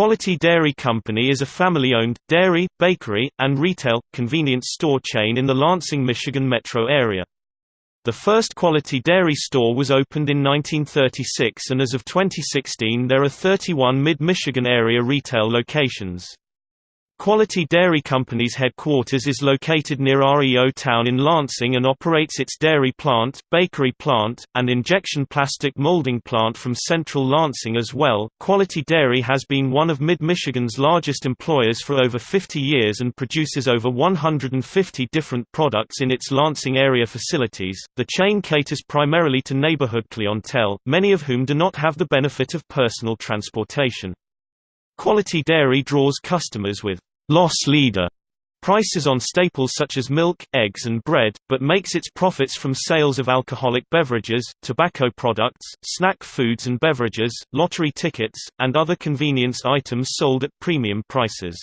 Quality Dairy Company is a family-owned, dairy, bakery, and retail, convenience store chain in the Lansing, Michigan metro area. The first Quality Dairy store was opened in 1936 and as of 2016 there are 31 mid-Michigan area retail locations. Quality Dairy Company's headquarters is located near REO Town in Lansing and operates its dairy plant, bakery plant, and injection plastic molding plant from central Lansing as well. Quality Dairy has been one of Mid-Michigan's largest employers for over 50 years and produces over 150 different products in its Lansing area facilities. The chain caters primarily to neighborhood clientele, many of whom do not have the benefit of personal transportation. Quality Dairy draws customers with loss leader prices on staples such as milk, eggs and bread, but makes its profits from sales of alcoholic beverages, tobacco products, snack foods and beverages, lottery tickets, and other convenience items sold at premium prices.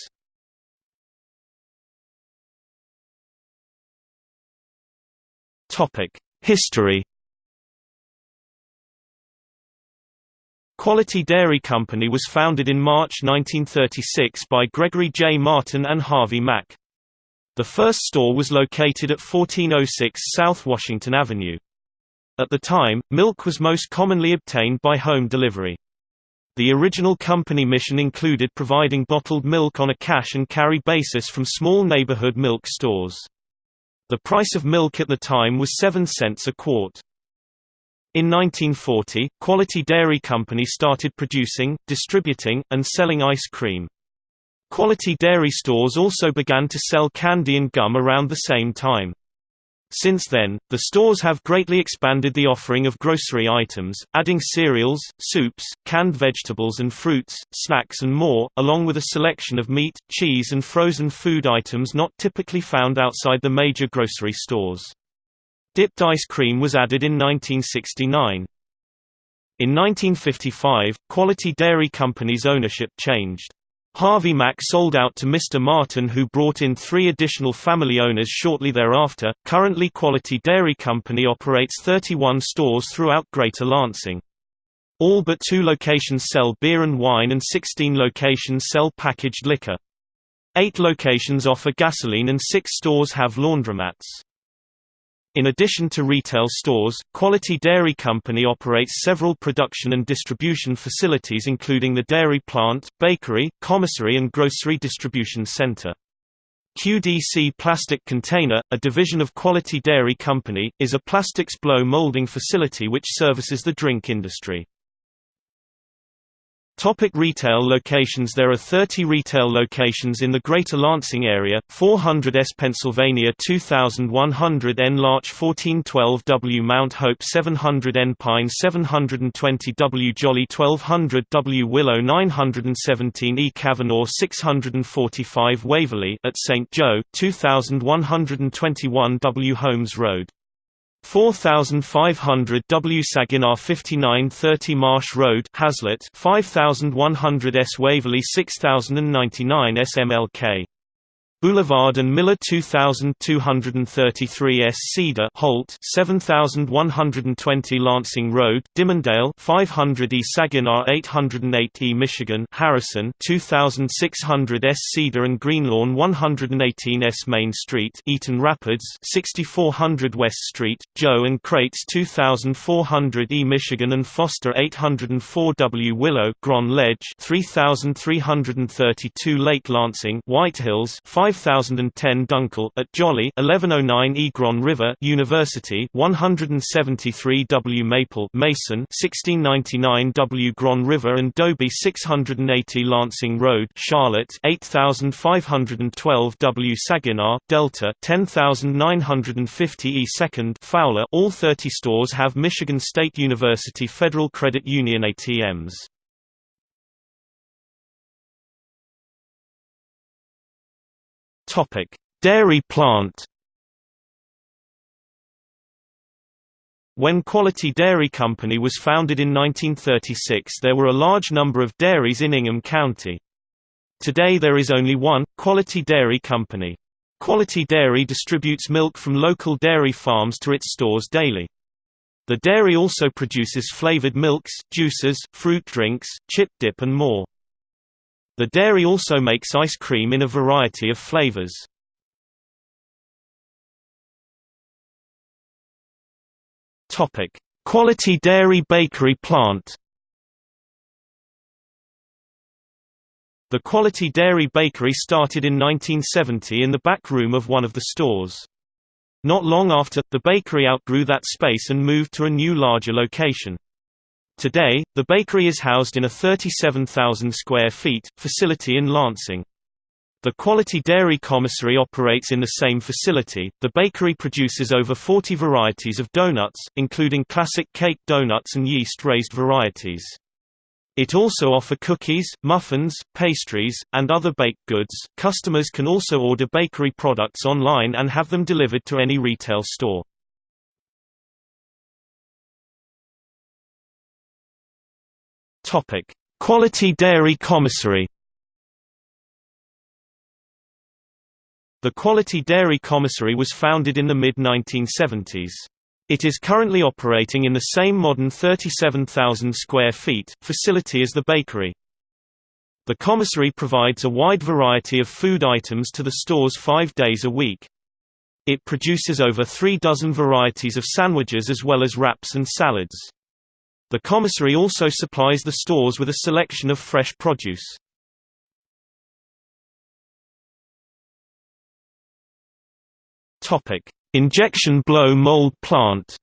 History Quality Dairy Company was founded in March 1936 by Gregory J. Martin and Harvey Mack. The first store was located at 1406 South Washington Avenue. At the time, milk was most commonly obtained by home delivery. The original company mission included providing bottled milk on a cash and carry basis from small neighborhood milk stores. The price of milk at the time was 7 cents a quart. In 1940, Quality Dairy Company started producing, distributing, and selling ice cream. Quality dairy stores also began to sell candy and gum around the same time. Since then, the stores have greatly expanded the offering of grocery items, adding cereals, soups, canned vegetables and fruits, snacks and more, along with a selection of meat, cheese and frozen food items not typically found outside the major grocery stores. Dipped ice cream was added in 1969. In 1955, Quality Dairy Company's ownership changed. Harvey Mack sold out to Mr. Martin who brought in three additional family owners shortly thereafter. Currently Quality Dairy Company operates 31 stores throughout Greater Lansing. All but two locations sell beer and wine and 16 locations sell packaged liquor. Eight locations offer gasoline and six stores have laundromats. In addition to retail stores, Quality Dairy Company operates several production and distribution facilities including the dairy plant, bakery, commissary and grocery distribution center. QDC Plastic Container, a division of Quality Dairy Company, is a plastics blow molding facility which services the drink industry. Topic retail locations There are 30 retail locations in the Greater Lansing area, 400 S Pennsylvania 2100 N Larch 1412 W Mount Hope 700 N Pine 720 W Jolly 1200 W Willow 917 E Cavanaugh 645 Waverly at St. Joe, 2121 W Holmes Road 4500 W Saginaw 5930 Marsh Road Haslett 5100 S Waverly 6099 S MLK Boulevard and Miller 2233 S. Cedar Holt 7120 Lansing Road Dimondale 500 E. Saginaw 808 E. Michigan Harrison 2600 S. Cedar and Greenlawn 118 S. Main Street Eaton Rapids 6400 West Street Joe and Creyts 2400 E. Michigan and Foster 804 W. Willow Grand Ledge 3332 Lake Lansing White Hills 5 5010 Dunckel at Jolly 1109 Egron River University 173 W Maple Mason 1699 W Grand River and Dobie 680 Lansing Road Charlotte 8512 W Saginaw Delta 10950 E 2nd Fowler All 30 stores have Michigan State University Federal Credit Union ATMs. Topic: Dairy plant. When Quality Dairy Company was founded in 1936 there were a large number of dairies in Ingham County. Today there is only one, Quality Dairy Company. Quality Dairy distributes milk from local dairy farms to its stores daily. The dairy also produces flavored milks, juices, fruit drinks, chip dip and more. The dairy also makes ice cream in a variety of flavors. Topic: Quality Dairy Bakery Plant. The Quality Dairy Bakery started in 1970 in the back room of one of the stores. Not long after, the bakery outgrew that space and moved to a new larger location. Today, the bakery is housed in a 37,000 square feet facility in Lansing. The Quality Dairy Commissary operates in the same facility. The bakery produces over 40 varieties of donuts, including classic cake donuts and yeast-raised varieties. It also offer cookies, muffins, pastries, and other baked goods. Customers can also order bakery products online and have them delivered to any retail store. Topic: Quality Dairy Commissary The Quality Dairy Commissary was founded in the mid-1970s. It is currently operating in the same modern 37,000 square feet facility as the bakery. The commissary provides a wide variety of food items to the stores five days a week. It produces over three dozen varieties of sandwiches as well as wraps and salads. The commissary also supplies the stores with a selection of fresh produce. Injection blow mold plant.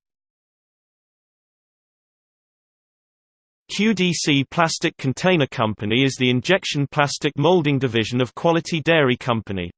QDC Plastic Container Company is the injection plastic molding division of Quality Dairy Company.